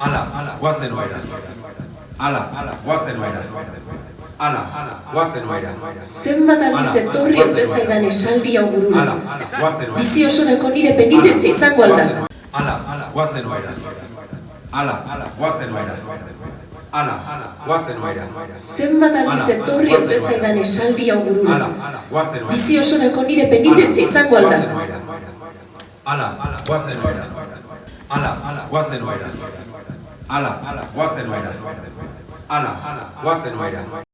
Ala, guazen oaira. Ala, guazen oaira. Ala, guazen oaira. Zenbat aldiz etorri ote zaidan esaldi hau burura. Ala, guazen oaira. Bizi osorako nire penitentzia izango alda. Ala, guazen oaira. Ala, guazen oaira. Ala, guazen oaira. Zenbat aldiz etorri ote zaidan esaldi hau burura. Ala, guazen oaira. Bizi osorako nire penitentzia izango alda. Ala, guazen oaira. Ala, guazen oaira. Ala, guazen oaira. Ala, guazen oaira.